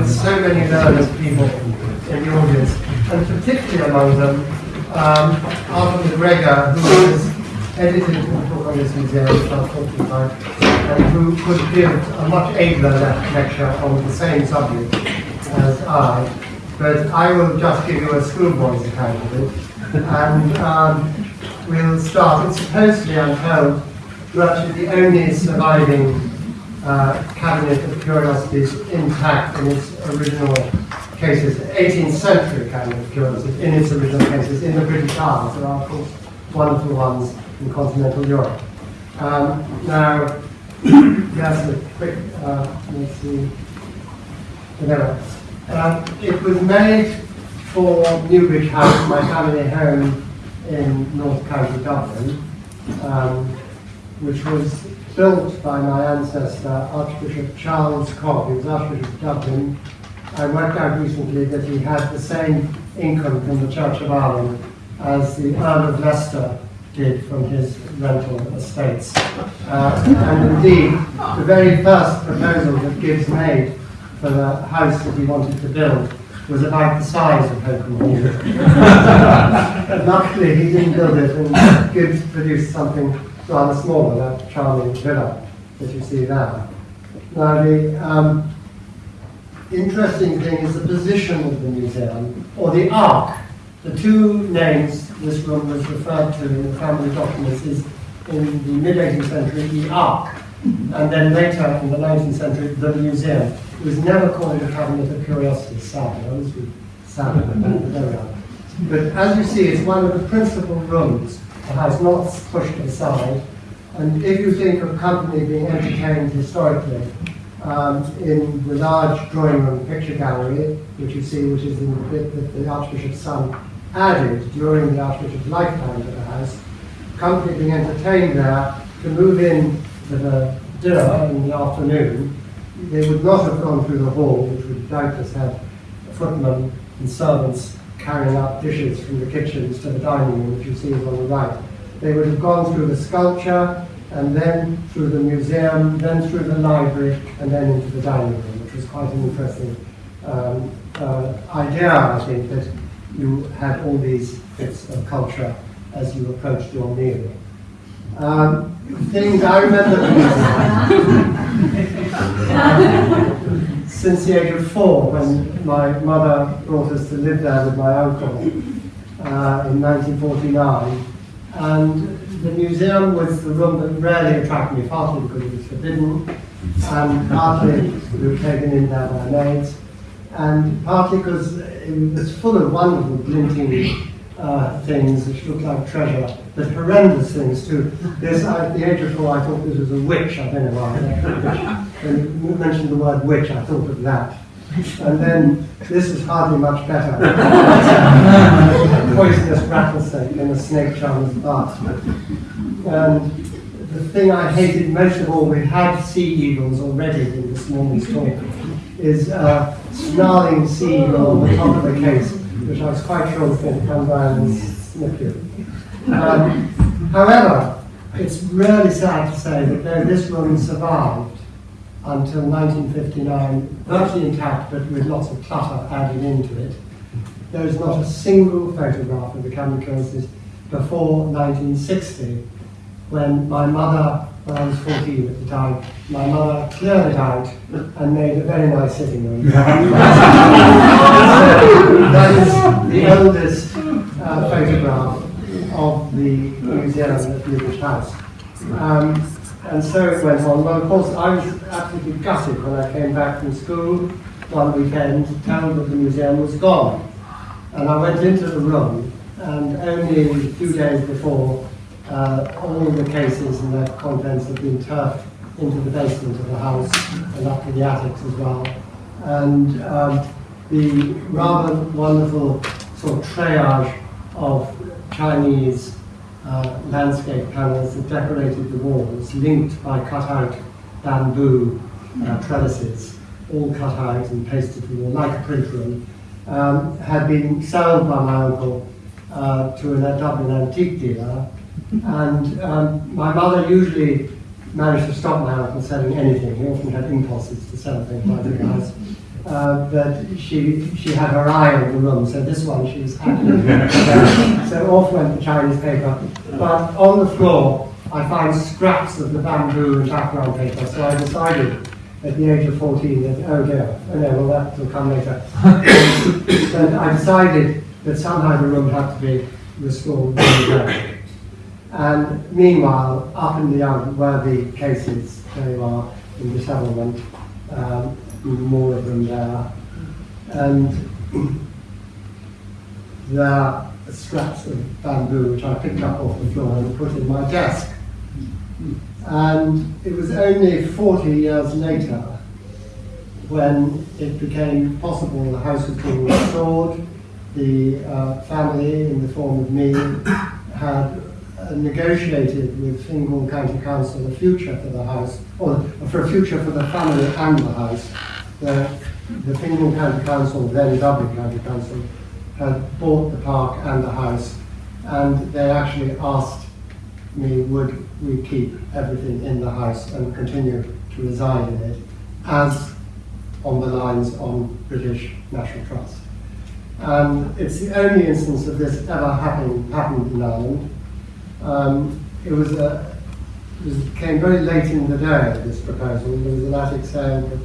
with so many learned people in the audience, and particularly among them um, Arthur MacGregor, who has edited a book on this museum, about 45, and who could give a much abler lecture on the same subject as I. But I will just give you a schoolboy's account of it. And um, we'll start. It's supposedly, I'm told, virtually the only surviving uh, cabinet of curiosities intact in its original cases, 18th century kind of curiosities in its original cases in the British Isles. There are, of course, wonderful ones in continental Europe. Um, now, just a quick, uh, let's see, whatever. Um, it was made for Newbridge House, my family home in North County Dublin, um, which was built by my ancestor, Archbishop Charles Cobbe. He was Archbishop of Dublin. I worked out recently that he had the same income from the Church of Ireland as the Earl of Leicester did from his rental estates. Uh, and indeed, the very first proposal that Gibbs made for the house that he wanted to build was about the size of Holkham Luckily, he didn't build it, and Gibbs produced something rather smaller, that charming villa that you see there. Now, the um, interesting thing is the position of the museum, or the Ark. The two names this room was referred to in the family documents is in the mid-18th century, the Ark, and then later in the 19th century, the museum. It was never called the Cabinet of Curiosities, sadly. I was sadly, but. But as you see, it's one of the principal rooms. House not pushed aside. And if you think of company being entertained historically, um, in the large drawing room picture gallery, which you see, which is in the bit that the Archbishop's son added during the Archbishop's lifetime to the house, company being entertained there to move in to the dinner in the afternoon, they would not have gone through the hall, which would doubtless have footmen and servants carrying up dishes from the kitchens to the dining room, which you see is on the right. They would have gone through the sculpture, and then through the museum, then through the library, and then into the dining room, which was quite an interesting um, uh, idea, I think, that you had all these bits of culture as you approached your meal. Um, things I remember since the age of four, when my mother brought us to live there with my uncle uh, in 1949. And the museum was the room that rarely attracted me, partly because it was forbidden, and partly we were taken in there by maids and partly because it was full of wonderful glinting uh, things which looked like treasure, but horrendous things too. This, at the age of four, I thought this was a witch. I don't know why. When you mentioned the word witch, I thought of that. And then this is hardly much better. a poisonous rattlesnake in a snake charmer's bath. And the thing I hated most of all, we had sea eagles already in this morning's talk, is uh, snarling sea eagle on the top of the case, which I was quite sure was going to come by and snip you. Um, however, it's really sad to say that though this woman survived until 1959, virtually intact but with lots of clutter added into it, there is not a single photograph of the Camden before 1960, when my mother when I was 14 at the time, my mother cleared it out and made a very nice sitting room. that is the oldest uh, photograph of the museum at the British House. Um, and so it went on. Well, of course, I was absolutely gutted when I came back from school one weekend, told that the museum was gone. And I went into the room, and only a few days before, uh, all the cases and their contents had been turfed into the basement of the house and up to the attics as well. And um, the rather wonderful sort of triage of Chinese uh, landscape panels that decorated the walls, linked by cut-out bamboo uh, trellises, all cut out and pasted to the wall like a print room, um, had been sold by my uncle uh, to a Dublin antique dealer and um, my mother usually managed to stop my uncle selling anything. He often had impulses to sell things like the house. Uh, but she, she had her eye on the room, so this one she was happy. so off went the Chinese paper. But on the floor, I find scraps of the bamboo and chaperone paper, so I decided at the age of 14 that, oh dear, oh no, well that will come later. but I decided that somehow the room had to be restored. And meanwhile, up in the yard where the cases, they are in the settlement, um, more of them there. And there are scraps of bamboo which I picked up off the floor and put in my desk. And it was only 40 years later when it became possible the house was restored, the uh, family, in the form of me, had negotiated with Fingal County Council a future for the house, or for a future for the family and the house. The, the Fingal County Council, then Dublin County Council, had bought the park and the house, and they actually asked me would we keep everything in the house and continue to reside in it as on the lines on British National Trust. And it's the only instance of this ever happening, happened in Ireland. Um, it was a, it was, came very late in the day, this proposal. There was an attic sale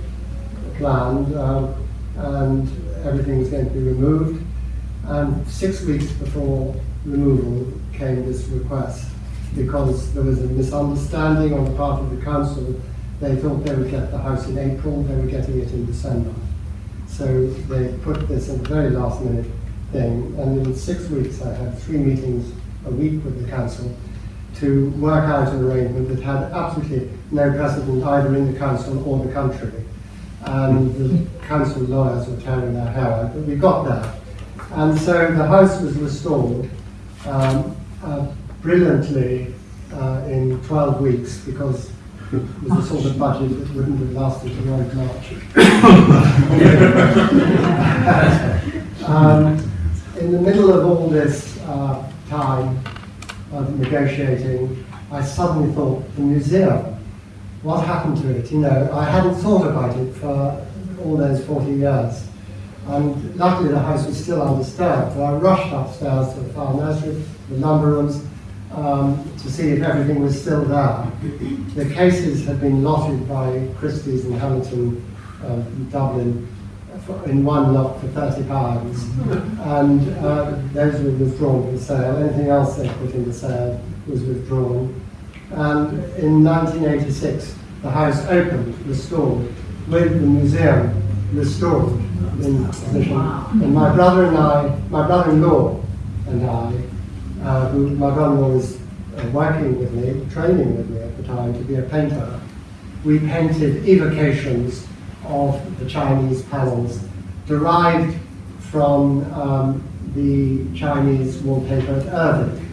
planned, um, and everything was going to be removed. And six weeks before removal came this request because there was a misunderstanding on the part of the council. They thought they would get the house in April, they were getting it in December. So they put this at the very last minute thing, and in six weeks I had three meetings a week with the council to work out an arrangement that had absolutely no precedent either in the council or the country. And the council lawyers were tearing their hair out, but we got there. And so the house was restored. Um, uh, brilliantly uh, in 12 weeks because it was a sort of budget that wouldn't have lasted beyond March. um, in the middle of all this uh, time of negotiating, I suddenly thought, the museum, what happened to it? You know, I hadn't thought about it for all those 40 years. And luckily the house was still undisturbed. So I rushed upstairs to the farm nursery, the lumber rooms, um, to see if everything was still there. The cases had been lotted by Christie's in Hamilton, uh, Dublin, in one lot for 30 pounds, and uh, those were withdrawn from sale. Anything else they put in the sale was withdrawn. And in 1986, the house opened, restored, with the museum restored in position. And my brother and I, my brother-in-law and I, uh, who my brother-in-law was uh, working with me, training with me at the time to be a painter, we painted evocations of the Chinese panels derived from um, the Chinese wallpaper at Erddig.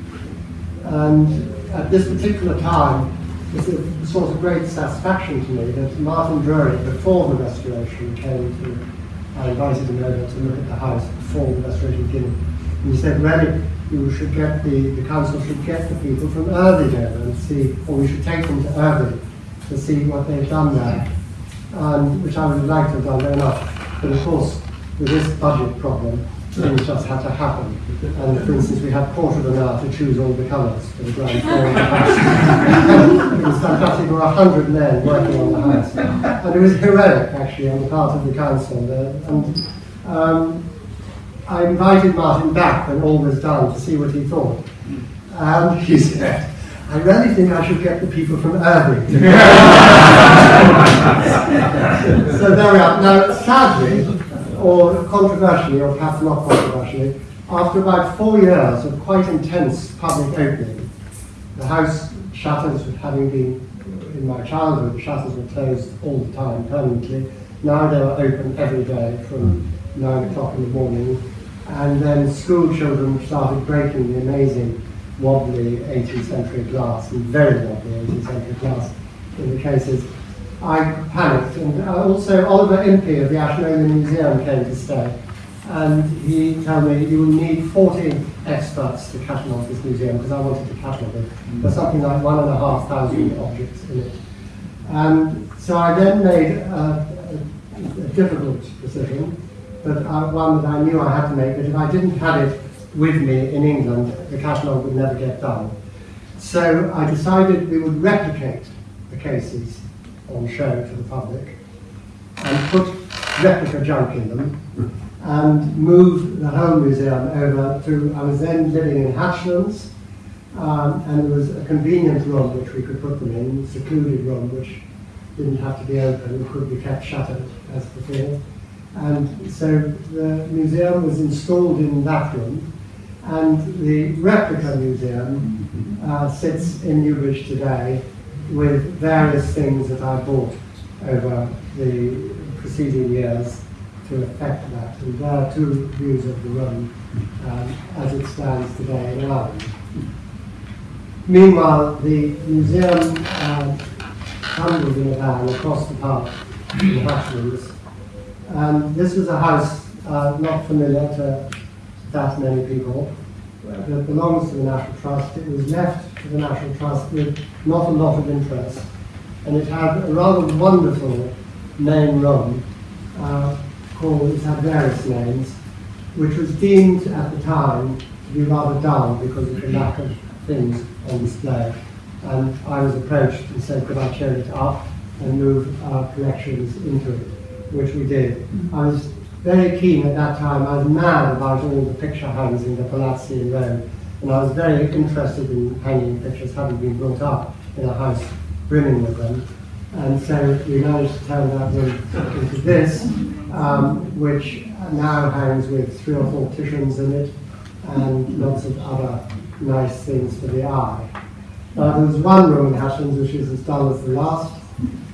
And at this particular time, it's a sort of great satisfaction to me that Martin Drury, before the restoration, came to, I invited him over to look at the house before the restoration began. And he said, really, you should get the, the council should get the people from Erddig and see, or we should take them to Erddig to see what they've done there, um, which I would like to have done very much. But of course, with this budget problem, things just had to happen. And for instance, we had quarter of an hour to choose all the colours for the ground floor of the house. it was fantastic. There were a hundred men working on the house. And it was heroic, actually, on the part of the council. and um, I invited Martin back when all was done to see what he thought. And he said, I really think I should get the people from Irving. so there we are. Now, sadly, or controversially, or perhaps not controversially, after about four years of quite intense public opening, the house shutters having been, in my childhood, shutters were closed all the time permanently. Now they are open every day from nine o'clock in the morning and then school children started breaking the amazing wobbly 18th century glass, and very wobbly 18th century glass in the cases. I panicked, and also Oliver Impey of the Ashmolean Museum came to stay, and he told me you will need 40 experts to catalogue this museum, because I wanted to catalogue it. There's something like one and a half thousand objects in it. And so I then made a, a a difficult decision, but uh, one that I knew I had to make, that if I didn't have it with me in England, the catalogue would never get done. So I decided we would replicate the cases on show to the public and put replica junk in them and move the whole museum over to, I was then living in Hatchlands, um, and there was a convenient room which we could put them in, secluded room which didn't have to be open, could be kept shuttered as before. And so the museum was installed in that room, and the replica museum uh, sits in Newbridge today with various things that I bought over the preceding years to affect that. And there are two views of the room um, as it stands today in Ireland. Meanwhile, the museum uh, in a van across the park in Hatchlands. And this was a house uh, not familiar to that many people that belongs to the National Trust. It was left to the National Trust with not a lot of interest. And it had a rather wonderful main room uh, called, it had various names, which was deemed at the time to be rather dull because of the lack of things on display. And I was approached and said, could I turn it up and move our collections into it, which we did. I was very keen at that time, I was mad about all the picture hangs in the Palazzi in Rome, and I was very interested in hanging pictures, having been brought up in a house brimming with them. And so we managed to turn that room into this, um, which now hangs with three or four Titians in it, and lots of other nice things for the eye. Now, there was one room in Hatchlands which is as dull as the last,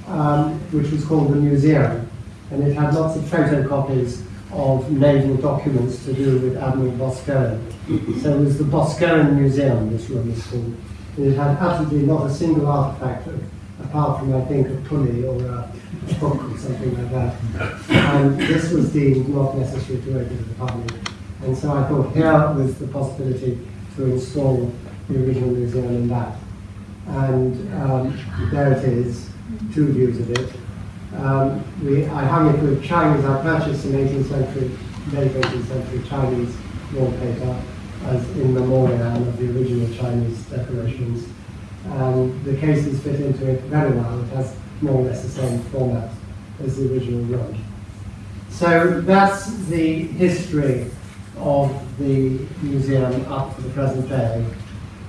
um, which was called the Museum, and it had lots of photocopies of naval documents to do with Admiral Boscawen. So it was the Boscawen Museum, this room is called. And it had absolutely not a single artifact, apart from, I think, a pulley or a book or something like that. And this was deemed not necessary to open to the public. And so I thought here was the possibility to install the original museum in that. And um, there it is, two views of it. Um, we, I hung it with Chinese, I purchased some 18th century, late 18th century Chinese wallpaper as in memoriam of the original Chinese decorations. And the cases fit into it very well. It has more or less the same format as the original room. So that's the history of the museum up to the present day.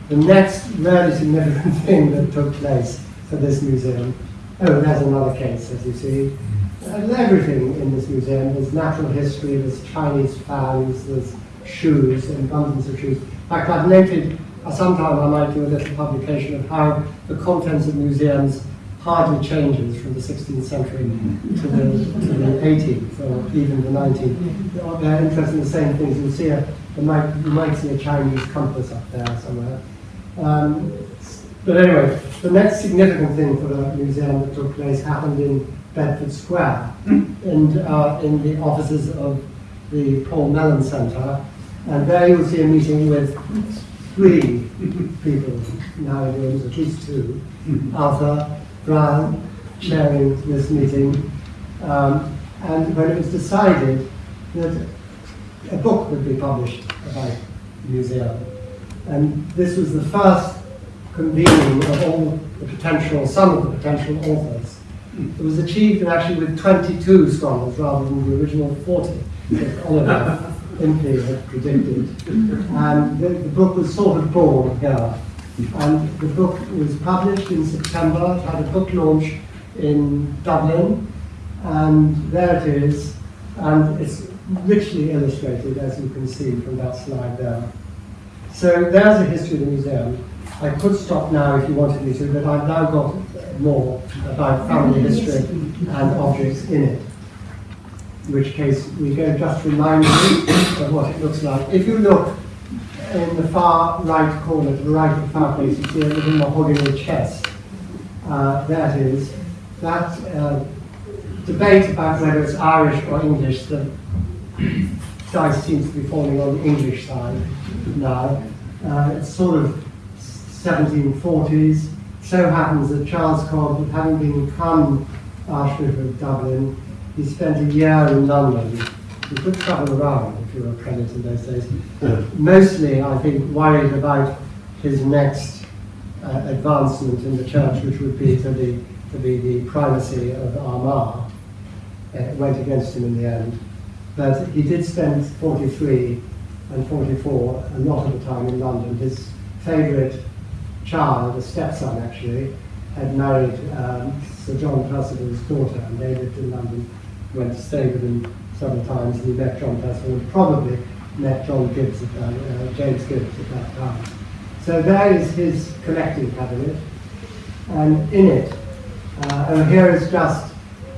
The next very significant thing that took place for this museum Oh, there's another case, as you see. Everything in this museum. There's natural history, there's Chinese fans, there's shoes, and abundance of shoes. In fact, I've noted uh, sometime I might do a little publication of how the contents of museums hardly changes from the 16th century to the, to the 18th or even the 19th. They're interested in the same things. You'll see a, you might, you might see a Chinese compass up there somewhere. Um, but anyway, the next significant thing for the museum that took place happened in Bedford Square, and uh, in the offices of the Paul Mellon Centre. And there you'll see a meeting with three people now in rooms, at least two. Arthur Brown chairing this meeting. Um, and when it was decided that a book would be published about the museum, and this was the first convening of all the potential, some of the potential authors. It was achieved actually with 22 scholars rather than the original 40 that Oliver Impey had predicted. And the, the, book was sort of born here. And the book was published in September. It had a book launch in Dublin. And there it is. And it's richly illustrated, as you can see from that slide there. So there's the history of the museum. I could stop now if you wanted me to, but I've now got more about family history and objects in it. In which case, we go just remind you of what it looks like. If you look in the far right corner, to the right of the fireplace, you see a little mahogany chest. Uh, that is, that uh, debate about whether it's Irish or English, the dice seems to be falling on the English side now. Uh, it's sort of 1740s. So happens that Charles Cobbe, having become Archbishop of Dublin, he spent a year in London. He could travel around if you were a prelate in those days. Mostly, I think, worried about his next uh, advancement in the church, which would be to, the, to be the primacy of Armagh. It went against him in the end. But he did spend 43 and 44 a lot of the time in London. His favourite child, a stepson actually, had married um, Sir John Percival's daughter, and they lived in London, went to stay with him several times, and he met John Percival, and probably met John Gibbs at that, uh, James Gibbs at that time. So there is his collecting cabinet, and in it, uh, and here is just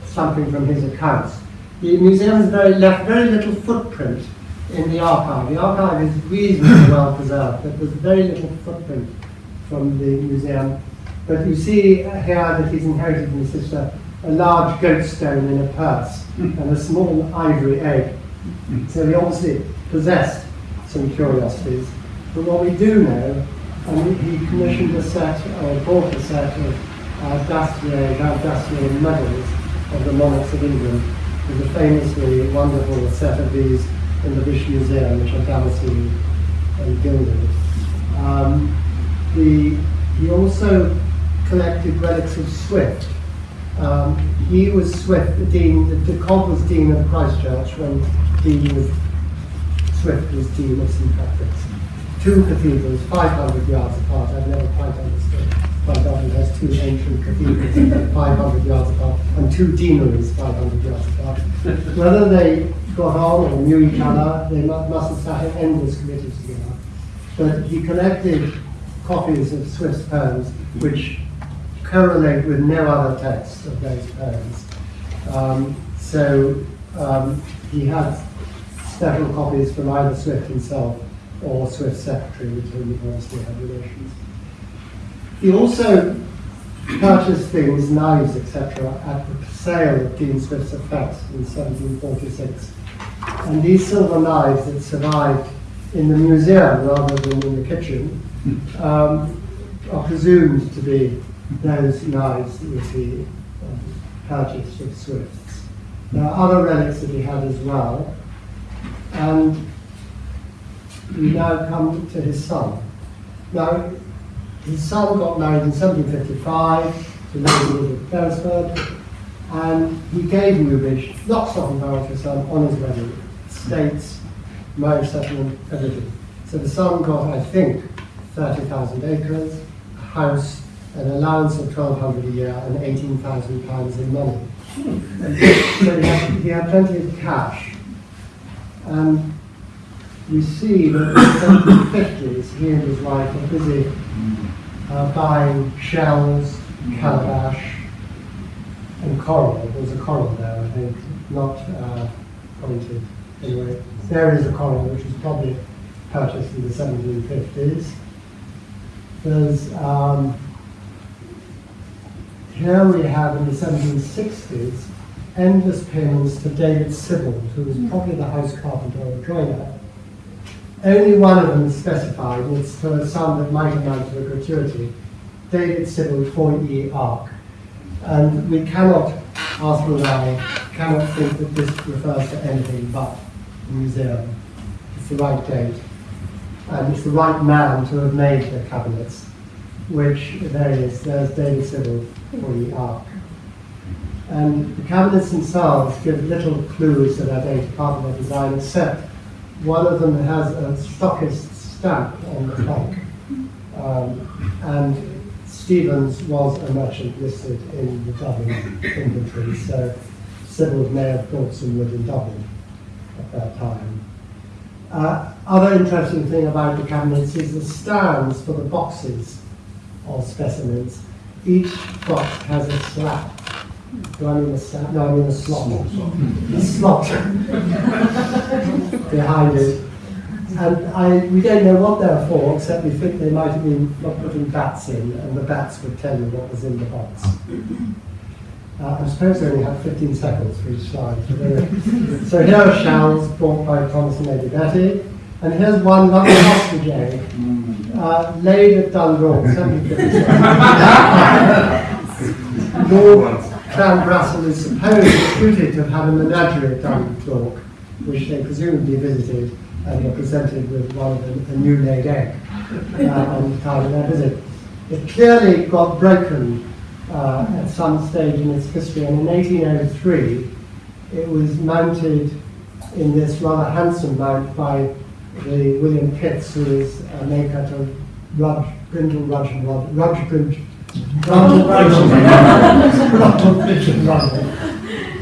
something from his accounts. The museum has very, left very little footprint in the archive. The archive is reasonably well preserved, but there's very little footprint from the museum. But you see here that he's inherited from his sister a large Goa stone in a purse and a small ivory egg. So he obviously possessed some curiosities. But what we do know, and he commissioned a set, or bought a set of uh, Dassier, Dassier medals of the monarchs of England. There's a famously wonderful set of these in the British Museum, which are damascened and gilded. Um, the, he also collected relics of Swift. Um, he was Swift, the dean, the, the Cobbe was dean of Christchurch when Dean was, Swift was dean of St Patrick's. Two cathedrals, 500 yards apart. I've never quite understood why Dublin has two ancient cathedrals 500 yards apart and two deaneries 500 yards apart. Whether they got on or knew each other, they must have sat in endless committees together. But he collected copies of Swift's poems which correlate with no other text of those poems. Um, so um, he has several copies from either Swift himself or Swift's secretary, with whom he obviously had relations. He also purchased things, knives, etc., at the sale of Dean Swift's effects in 1746. And these silver knives that survived in the museum rather than in the kitchen um, are presumed to be those knives that he um, purchased of Swift's. There are other relics that he had as well. And we now come to his son. Now, his son got married in 1755 to Lady Elizabeth Beresford, and he gave Newbridge lots of inheritance his son on his wedding, estates, marriage settlement, everything. So the son got, I think, 30,000 acres, a house, an allowance of 1,200 a year, and 18,000 pounds in money. so he had, he had plenty of cash. And we see that in the 1750s, he and his wife were busy uh, buying shells, calabash, and coral. There's a coral there, I think, not uh, pointed. Anyway, there is a coral which was probably purchased in the 1750s. There's um, here we have in the 1760s endless payments to David Sibbald, who was probably the house carpenter or joiner. Only one of them is specified, and it's for a sum that might amount to a gratuity. David Sibbald, 4E Ark. And we cannot, Arthur and I, cannot think that this refers to anything but the museum. It's the right date. And it's the right man to have made the cabinets, which there there is, there's David Sibbald, 4E Ark. And the cabinets themselves give little clues to that date apart from their design, except one of them has a stockist stamp on the trunk. Um, and Stevens was a merchant listed in the Dublin inventory, so Sibbald may have bought some wood in Dublin at that time. Uh, other interesting thing about the cabinets is the stands for the boxes of specimens. Each box has a slap do I mean a stand? No, I mean a slot. A slot behind it. And I, we don't know what they're for, except we think they might have been putting bats in, and the bats would tell you what was in the box. Uh, I suppose they only have 15 seconds for each slide. So, here are shells brought by Thomas and Lady Betty. And here's one lovely egg, uh, laid at Dundalk, 1757. Lord, Clanbrassil is supposed, reputed to have had a menagerie at Dundalk, which they presumably visited and were presented with one of a, a new laid egg uh, on the time of their visit. It clearly got broken uh, at some stage in its history, and in 1803 it was mounted in this rather handsome mount by the William Pitts, who is a maker to Rudge, Brindle, Rudge and Rudge, Rudge, Bridge, Rudge, Rudge, Rudge.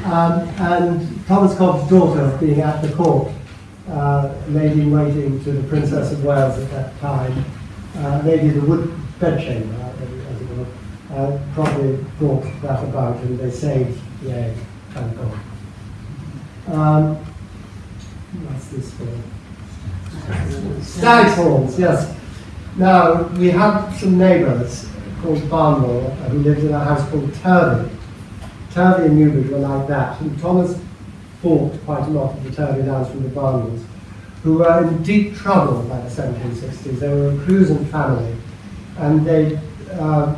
And Thomas Cobbe's daughter, being at the court, uh, lady in waiting to the Princess of Wales at that time, uh, lady of the wood bedchamber, uh, probably brought that about and they saved the egg, thank God. Um, what's this for? Stag's horns, yes. Now, we had some neighbours called Barnewall who lived in a house called Turvey. Turvey and Newbridge were like that, and Thomas bought quite a lot of the Turvey lands from the Barnewalls, who were in deep trouble by the 1760s. They were a cruising family, and they uh,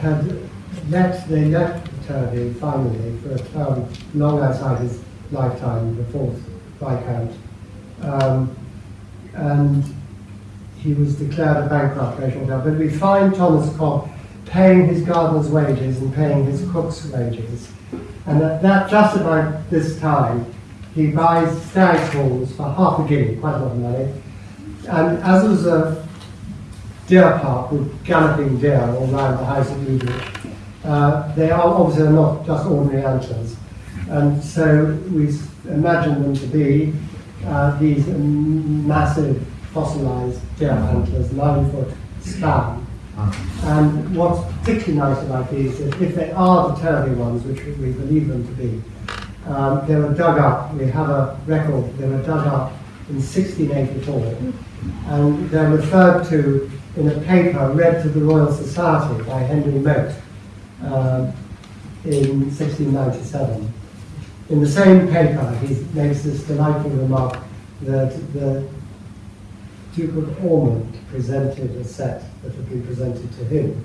had let, they left Turvey finally for a term long outside his lifetime, the fourth Viscount. Um, and he was declared a bankrupt shortly after. But we find Thomas Cobbe paying his gardener's wages and paying his cook's wages. And at that, just about this time, he buys stag's horns for half a guinea, quite a lot of money. And as it was a deer park with galloping deer all around the house at Newbridge, uh, they are obviously not just ordinary antlers. And so we imagine them to be uh, these massive fossilized deer antlers, nine foot span. And what's particularly nice about these is if they are the Turvey ones, which we believe them to be, um, they were dug up, we have a record, they were dug up in 1684, and they're referred to in a paper read to the Royal Society by Henry Mote uh, in 1697. In the same paper, he makes this delightful remark that the Duke of Ormond presented a set that had been presented to him,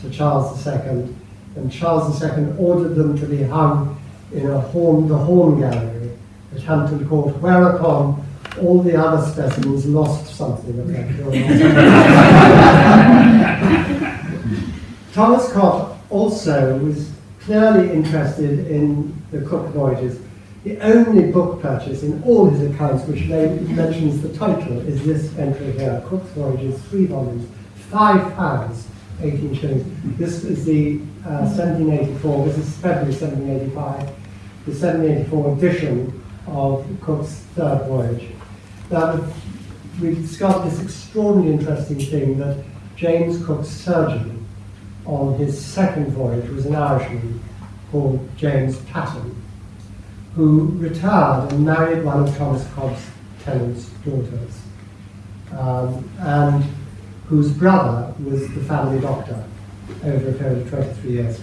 to Charles II, and Charles II ordered them to be hung in a horn, the Horn Gallery at Hampton Court, whereupon all the other specimens lost something curiosity. Thomas Cobbe also was clearly interested in the Cook voyages. The only book purchase in all his accounts which mentions the title is this entry here, Cook's Voyages, three volumes, five pounds, 18 shillings. This is the uh, 1784, this is February 1785, the 1784 edition of Cook's third voyage. Now, we discovered this extraordinarily interesting thing that James Cook's surgeon on his second voyage was an Irishman called James Patton, who retired and married one of Thomas Cobbe's tenant's daughters, um, and whose brother was the family doctor over a period of 23 years.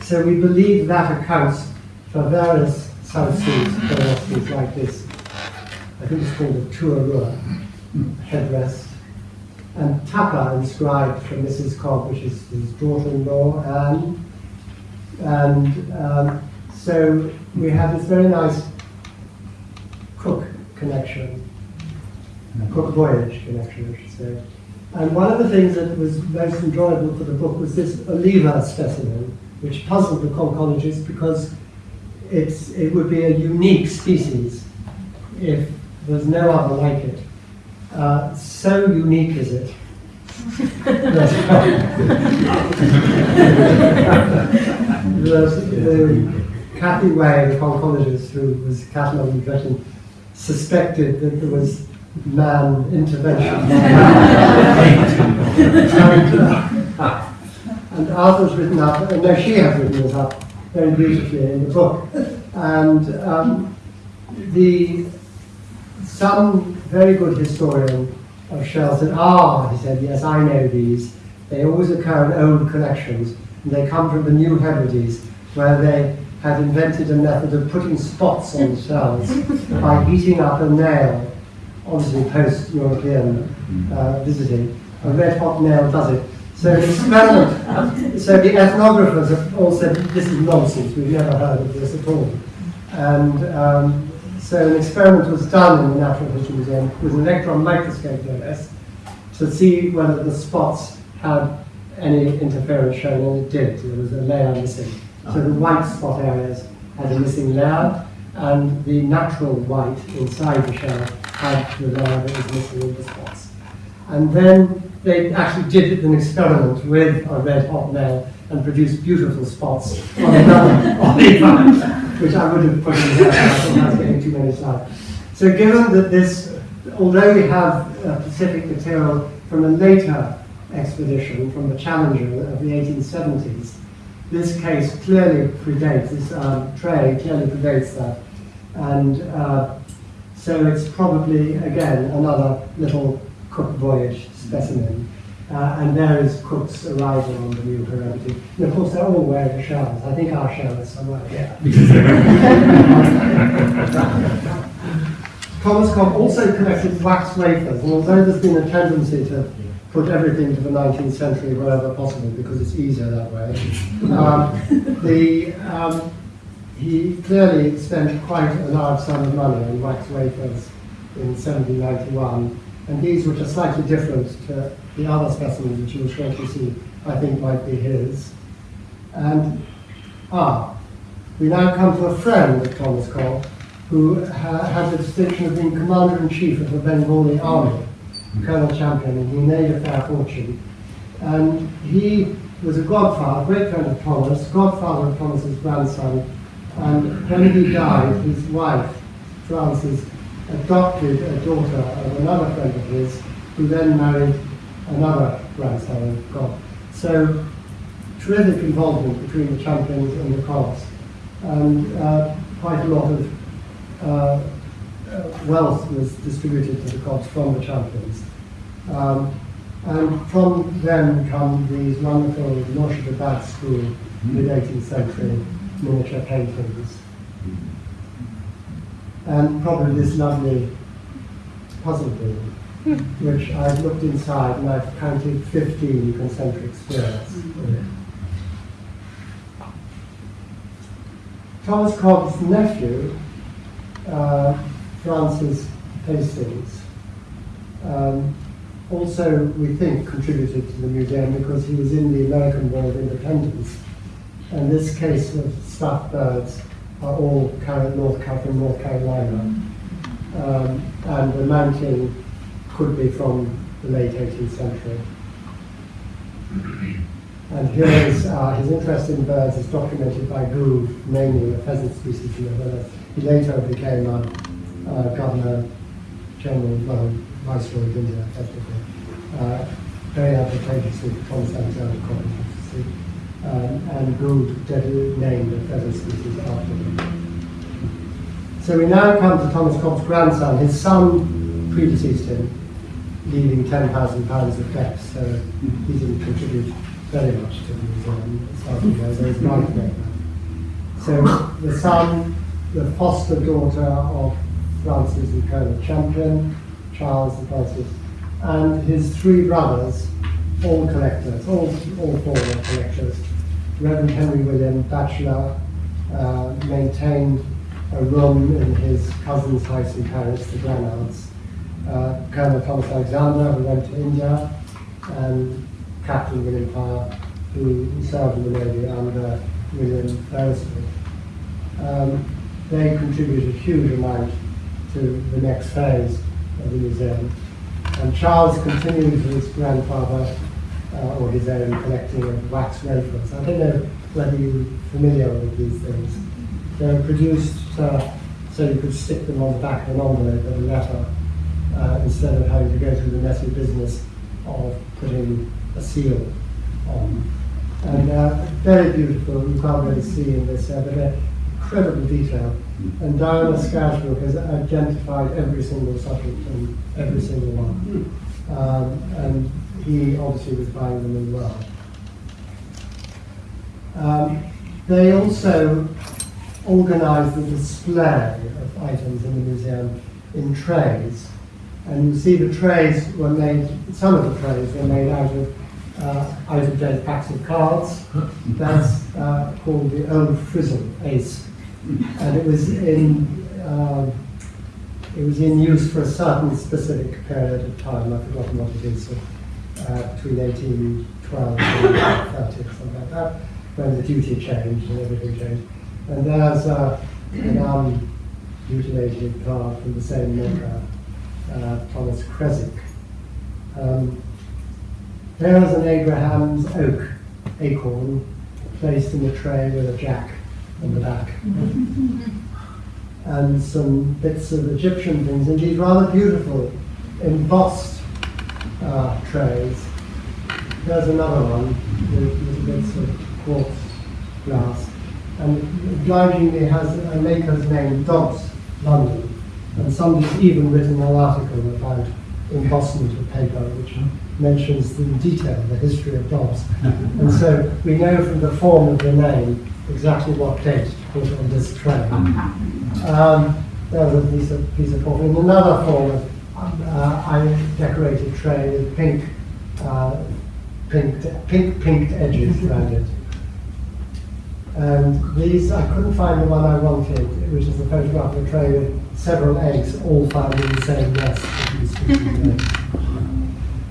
So we believe that accounts for various South Seas curiosities like this. I think it's called a tuarua headrest and Tapa inscribed for Mrs. Cobbe, which is his daughter-in-law, Anne. And um, so we have this very nice Cook connection, Cook voyage connection, I should say. And one of the things that was most enjoyable for the book was this Oliva specimen, which puzzled the conchologists because it's, it would be a unique species if there's no other like it. Uh, so unique is it. the, Kathy Way, the conchologist who was cataloguing Britain, suspected that there was man intervention. and, uh, Arthur's written up, no, she has written this up very beautifully in the book. And um, the some very good historian of shells said, ah, he said, yes, I know these. They always occur in old collections, and they come from the New Hebrides, where they had invented a method of putting spots on shells by heating up a nail, obviously post-European uh, visiting. A red hot nail does it. So the experiment, so the ethnographers have all said, this is nonsense, we've never heard of this at all. And um, so an experiment was done in the Natural History Museum with an electron microscope, no less, to see whether the spots had any interference shown, and it did. There was a layer missing. So the white spot areas had a missing layer, and the natural white inside the shell had the layer that was missing in the spots. And then they actually did an experiment with a red hot nail and produced beautiful spots on another olive which I would have put in here. I think that's getting too many slides. So given that this, although we have uh, Pacific material from a later expedition, from the Challenger of the 1870s, this case clearly predates, this um, tray clearly predates that. And uh, so it's probably, again, another little Cook voyage specimen. Uh, and there is Cook's arrival on the New Hebrides. And of course, they're all wearing shells. I think our shell is somewhere here. Thomas Cobbe also collected wax wafers, and although there's been a tendency to put everything to the 19th century wherever possible because it's easier that way, um, the, um, he clearly spent quite a large sum of money on wax wafers in 1791 and these, which are slightly different to the other specimens which you will shortly see, I think might be his. And, ah, we now come to a friend of Thomas Cobbe, who ha had the distinction of being Commander-in-Chief of the Bengali Army, Colonel Champion, and he made a fair fortune. And he was a godfather, a great friend of Thomas, godfather of Thomas's grandson, and when he died, his wife, Frances, adopted a daughter of another friend of his, who then married another grandson of God. So terrific involvement between the champions and the Cobbes, and uh, quite a lot of uh, uh, wealth was distributed to the Cobbes from the champions. Um, and from them come these wonderful Murshidabad school, mid-18th century miniature paintings and probably this lovely puzzle building, which I've looked inside and I've counted 15 concentric spheres. Thomas Cobbe's nephew, uh, Francis Hastings, um, also, we think, contributed to the museum because he was in the American War of Independence. And this case of stuffed birds are all North, from North Carolina. Um, and the mounting could be from the late 18th century. And here is uh, his interest in birds is documented by Gould, naming a pheasant species in the. He later became a uh, governor general, well, viceroy of India, effectively. Uh, very advantageously for Thomas Alexander Cobbe, um, and Gould named the pheasant species after him. So we now come to Thomas Cobbe's grandson. His son predeceased him, leaving £10,000 of debts, so he didn't contribute very much to the museum, starting as his life So the son, the foster daughter of Francis and Colonel Champion, Charles and Francis, and his three brothers, all collectors, all, all four were collectors, Reverend Henry William Batchelor uh, maintained a room in his cousin's house in Paris, the Granards. Uh, Colonel Thomas Alexander, who went to India, and Captain William Parr, who served in the Navy under William Beresford. Um, they contributed a huge amount to the next phase of the museum. And Charles continued with his grandfather uh, or his own collecting of wax wafers. I don't know whether you're familiar with these things. They're produced uh, so you could stick them on the back of an envelope or a letter uh, instead of having to go through the messy business of putting a seal on. And uh, very beautiful, you can't really see in this, uh, but incredible detail. And Diana Scarisbrick has identified every single subject and every single one. Um, and he obviously was buying them as well. Um, they also organised the display of items in the museum in trays. And you see the trays were made, some of the trays were made out of uh, out-of-date packs of cards. That's uh, called the Old Frizzle Ace, and it was in um, it was in use for a certain specific period of time. I've forgotten what it is, so, uh, between 1812 and 30, something like that, when the duty changed and everything changed. And there's uh, an unmutilated card from the same maker, uh, Thomas Creswick. Um, an Abraham's oak acorn placed in a tray with a jack on the back. and some bits of Egyptian things, indeed rather beautiful embossed uh, trays. There's another one with bits of quartz glass. And obligingly has a maker's name, Dobbs, London. And somebody's even written an article about embossment of paper, which mentions in detail the history of Dobbs. and so we know from the form of the name exactly what date to put on this tray. Um, there was a piece of, piece of. In another form of uh, I decorated tray with pink, uh, pink, pink, pinked edges around it. And these, I couldn't find the one I wanted, which is the photograph of a tray with several eggs, all found in the same nest.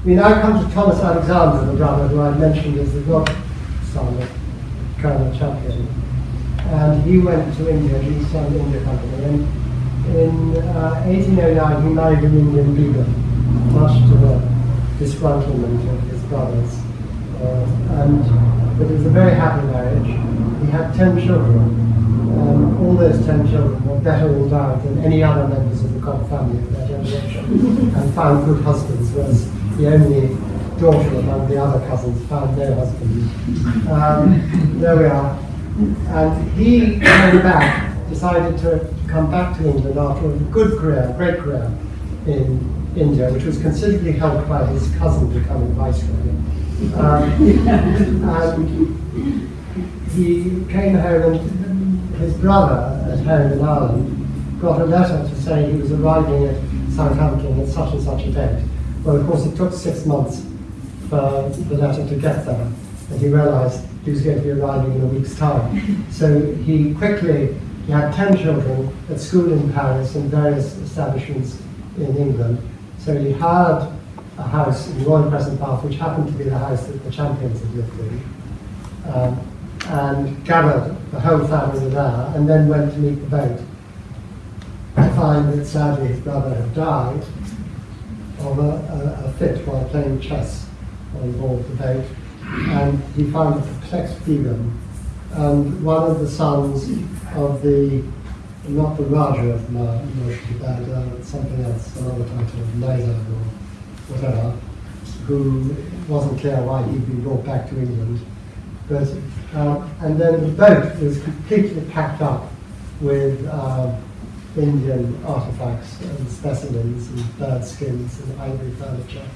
we now come to Thomas Alexander, the brother who I mentioned as the godson of Colonel Champion. And he went to India, he started India Company. And in uh, 1809, he married an Indian begum, much to the disgruntlement of his brothers. Uh, and but it was a very happy marriage. He had ten children. Um, all those ten children were better all endowed than any other members of the Cobbe family of their generation and found good husbands, whereas the only daughter among the other cousins found no husband. Um, there we are. And he came back, decided to come back to England after a good career, great career in India, which was considerably helped by his cousin becoming viceroy. Um, and he came home and his brother at home in Ireland got a letter to say he was arriving at Southampton at such and such a date. Well, of course, it took six months for the letter to get there, and he realized he was going to be arriving in a week's time. So he quickly, he had 10 children at school in Paris and various establishments in England. So he hired a house in Royal Crescent Bath, which happened to be the house that the champions had lived in, um, and gathered the whole family there, and then went to meet the boat. I find that sadly his brother had died of a, a, a fit while playing chess on board the boat, and he found a perplexed freedom. And one of the sons of the, not the Raja of Murshidabad, uh, something else, another title, Nizam or whatever, who wasn't clear why he'd been brought back to England. But, uh, and then the boat was completely packed up with uh, Indian artifacts and specimens and bird skins and ivory furniture.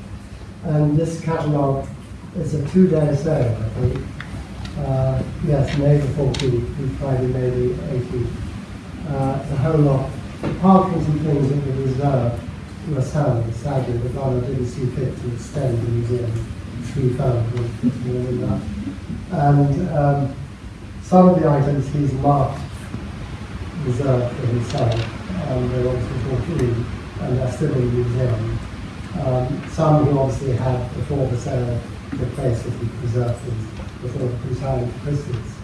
And this catalogue is a two-day sale, I think. Uh, yes, May the 14th, Friday, May the 18th. Uh, the whole lot, apart from and things that were reserved yourself, sadly, the father didn't see fit to extend the museum three found more than that. And um, some of the items he's marked reserved for himself, and they're obviously brought in, and they're still in the museum. Um, some he obviously had before the sale took place that he preserved things before the Crusade Christians.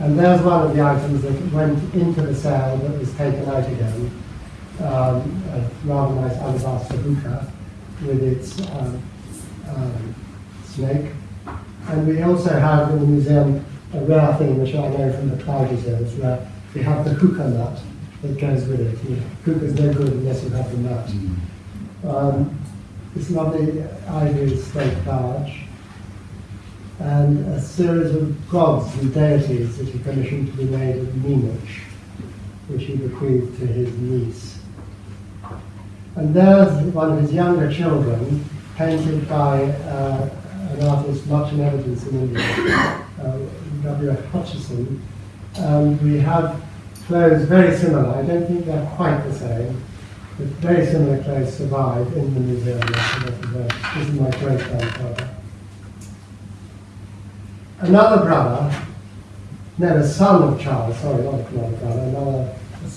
and there's one of the items that went into the sale that was taken out again um, a rather nice alabaster hookah with its um, um, snake. And we also have in the museum a rare thing which I know from the Clyde reserves where we have the hookah nut that goes with it. You is no good unless you have the nut. Um, this lovely ivory slate barge and a series of gods and deities that he commissioned to be made at Munich, which he bequeathed to his niece. And there's one of his younger children, painted by uh, an artist much in evidence in India, uh, W.F. Hutchison. And we have clothes very similar. I don't think they're quite the same, but very similar clothes survive in the museum. This is my great grandfather. another brother, no, a son of Charles, sorry, not another brother, another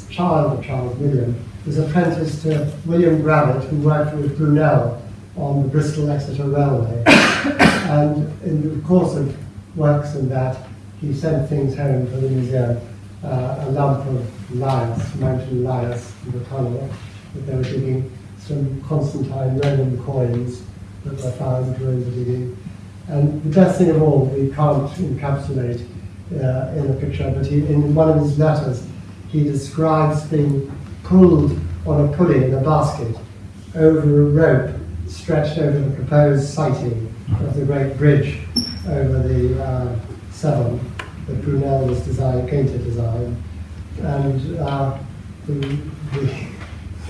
child of Charles William, was apprenticed to William Gravatt, who worked with Brunel on the Bristol Exeter Railway. and in the course of works and that, he sent things home for the museum. Uh, a lump of lias, mountain lias, in the tunnel that they were digging, some Constantine Roman coins that were found during the digging. And the best thing of all, we can't encapsulate uh, in a picture, but he, in one of his letters, he describes being pulled on a pulley in a basket over a rope stretched over the proposed siting of the great bridge over the uh, Severn that Brunel was design, going to design. And uh, the, the,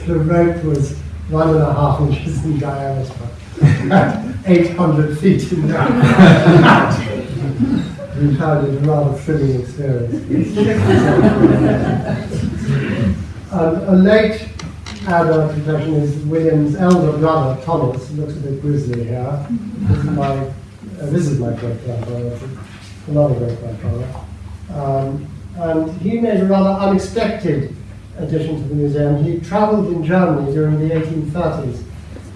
the rope was one and a half inches in diameter, 800 feet in diameter. we found it a rather thrilling experience. a late adult profession is William's elder brother, Thomas, looks a bit grizzly here. This is my, uh, this is my great grandfather, another great grandfather. Um, and he made a rather unexpected addition to the museum. He travelled in Germany during the 1830s,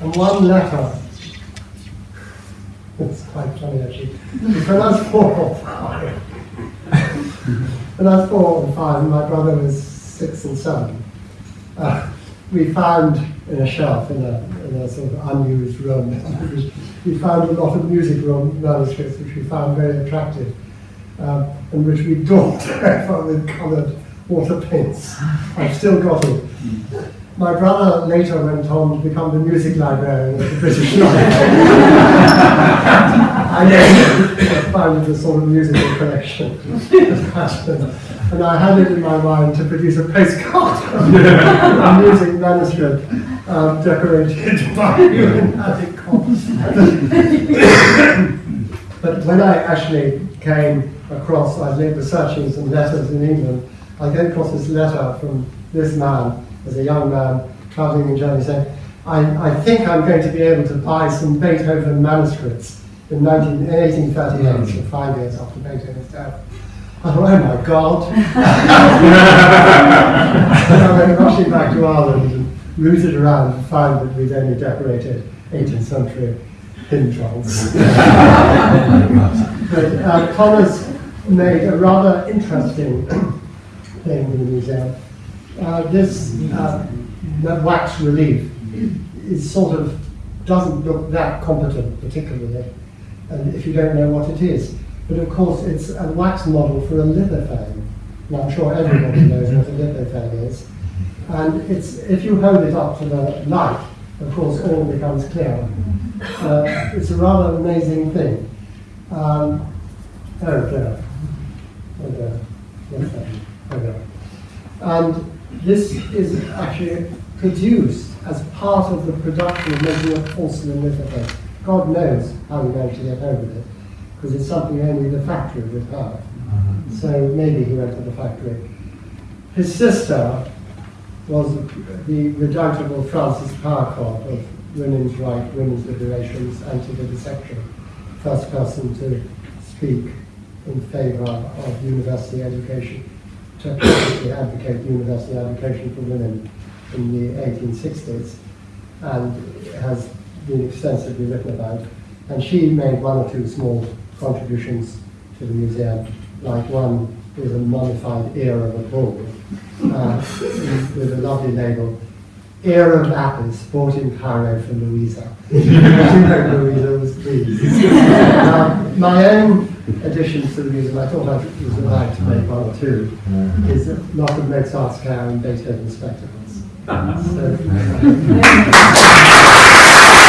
and one letter it's quite funny actually. I was four or five, was four or five, my brother was six and seven. Uh, we found in a shelf in a, in a sort of unused room, we found a lot of music room manuscripts which we found very attractive, um, and which we daubed with coloured water paints. I've still got it. My brother later went on to become the music librarian at the British Library. I never founded a sort of musical collection. and I had it in my mind to produce a postcard a music manuscript um, decorated by Attic But when I actually came across, I was researching some letters in England, I came across this letter from this man as a young man traveling in Germany saying, I, I think I'm going to be able to buy some Beethoven manuscripts in 19, 1838, mm. so five years after Beethoven's death. I thought, oh my God. and I went rushing back to Ireland and rooted around and found that we'd only decorated 18th century hymn trolls. but uh, Thomas made a rather interesting thing in the museum uh, this uh, wax relief is sort of doesn't look that competent particularly, and if you don't know what it is. But of course, it's a wax model for a lithophane. And I'm sure everybody knows what a lithophane is. And it's if you hold it up to the light, of course, all becomes clear. Uh, it's a rather amazing thing. Um, oh, there. Oh. Yes, there. Oh. And this is actually produced as part of the production of making a porcelain lithophane. God knows how we managed to get of it, because it's something only the factory would have. Mm-hmm. So maybe he went to the factory. His sister was the redoubtable Frances Power Cobbe of Women's Right, Women's Liberation's anti-vivisection, first person to speak in favour of university education to advocate university education for women in the 1860s and has been extensively written about. And she made one or two small contributions to the museum, like one is a mummified ear of a bull uh, with a lovely label, Ear of Apis, bought in Cairo for Louisa. Louisa was pleased. uh, my own additions to the museum, I thought I was allowed to make one or two, is a lot of Mozart's Care and Beethoven spectacles. So,